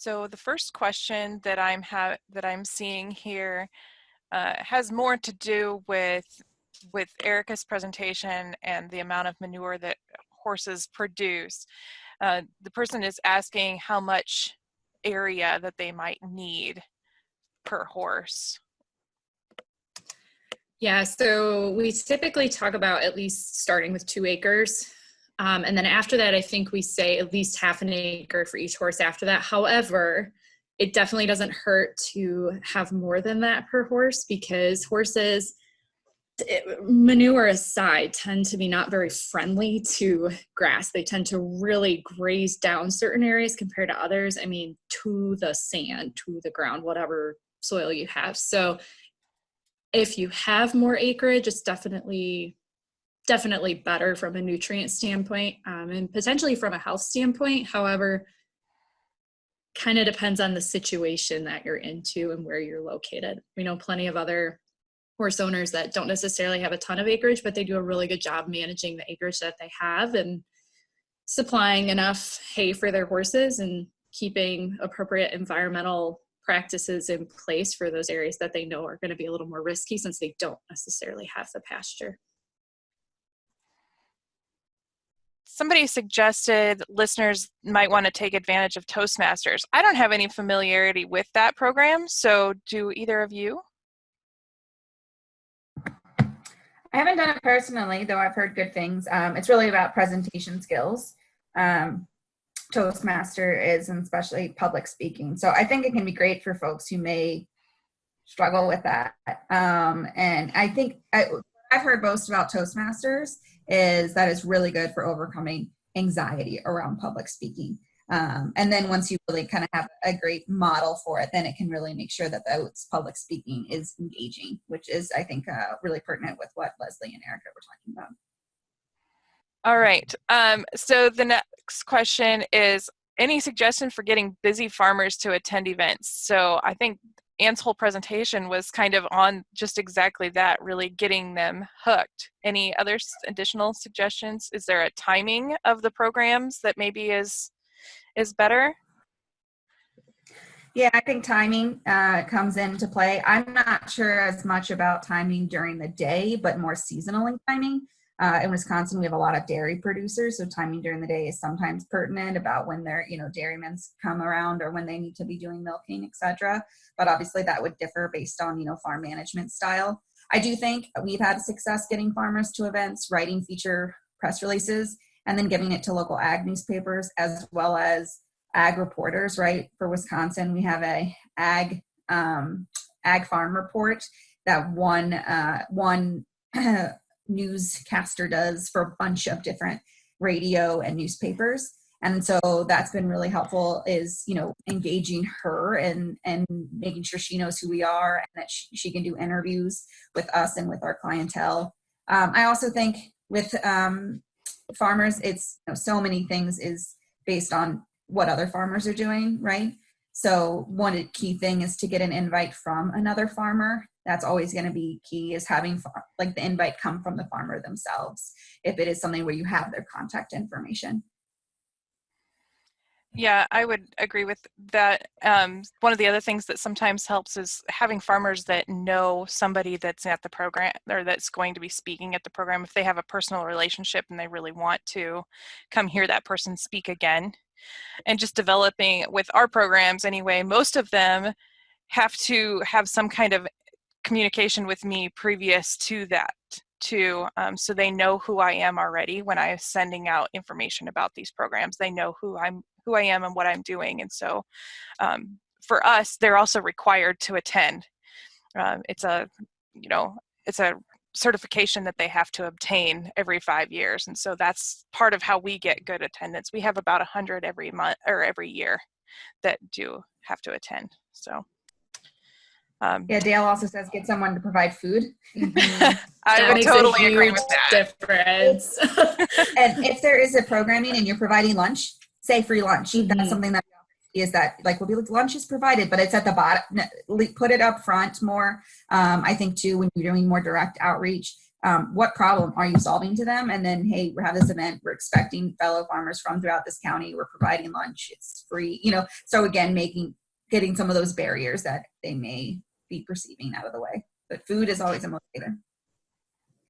So the first question that I'm that I'm seeing here uh, has more to do with with Erica's presentation and the amount of manure that horses produce. Uh, the person is asking how much area that they might need per horse. Yeah, so we typically talk about at least starting with two acres. Um, and then after that, I think we say at least half an acre for each horse after that. However, it definitely doesn't hurt to have more than that per horse because horses, manure aside, tend to be not very friendly to grass. They tend to really graze down certain areas compared to others. I mean, to the sand, to the ground, whatever soil you have. So if you have more acreage, it's definitely definitely better from a nutrient standpoint um, and potentially from a health standpoint. However, kind of depends on the situation that you're into and where you're located. We know plenty of other horse owners that don't necessarily have a ton of acreage, but they do a really good job managing the acreage that they have and supplying enough hay for their horses and keeping appropriate environmental practices in place for those areas that they know are going to be a little more risky since they don't necessarily have the pasture. Somebody suggested listeners might want to take advantage of Toastmasters. I don't have any familiarity with that program, so do either of you? I haven't done it personally, though I've heard good things. Um, it's really about presentation skills. Um, Toastmaster is, and especially public speaking. So I think it can be great for folks who may struggle with that. Um, and I think I, I've heard most about Toastmasters is that it's really good for overcoming anxiety around public speaking. Um, and then once you really kind of have a great model for it, then it can really make sure that those public speaking is engaging, which is, I think, uh, really pertinent with what Leslie and Erica were talking about. All right. Um, so the next question is any suggestion for getting busy farmers to attend events? So I think Anne's whole presentation was kind of on just exactly that, really getting them hooked. Any other additional suggestions? Is there a timing of the programs that maybe is is better? Yeah, I think timing uh, comes into play. I'm not sure as much about timing during the day, but more seasonally timing. Uh, in Wisconsin, we have a lot of dairy producers, so timing during the day is sometimes pertinent about when their, you know, dairymen come around or when they need to be doing milking, etc. But obviously, that would differ based on, you know, farm management style. I do think we've had success getting farmers to events, writing feature press releases, and then giving it to local ag newspapers as well as ag reporters. Right for Wisconsin, we have a ag um, ag farm report that one uh, one newscaster does for a bunch of different radio and newspapers. And so that's been really helpful is you know engaging her and and making sure she knows who we are and that she, she can do interviews with us and with our clientele. Um, i also think with um, farmers it's you know, so many things is based on what other farmers are doing right? So one key thing is to get an invite from another farmer that's always going to be key is having like the invite come from the farmer themselves if it is something where you have their contact information yeah, I would agree with that. Um, one of the other things that sometimes helps is having farmers that know somebody that's at the program or that's going to be speaking at the program. If they have a personal relationship and they really want to come hear that person speak again. And just developing with our programs anyway, most of them have to have some kind of communication with me previous to that too um, so they know who i am already when i'm sending out information about these programs. They know who i'm who i am and what i'm doing and so um, for us they're also required to attend. Um, it's a you know it's a certification that they have to obtain every five years and so that's part of how we get good attendance. We have about a 100 every month or every year that do have to attend so um, yeah, Dale also says get someone to provide food. Mm-hmm. I that would totally agree with that. Difference. and if there is a programming and you're providing lunch, say free lunch. Mm-hmm. That's something that is that like we'll be like lunch is provided, but it's at the bottom. Put it up front more. Um, I think too when you're doing more direct outreach. Um, what problem are you solving to them? And then, hey, we have this event. We're expecting fellow farmers from throughout this county. We're providing lunch. It's free. You know, so again, making getting some of those barriers that they may be perceiving out of the way. But food is always a motivator.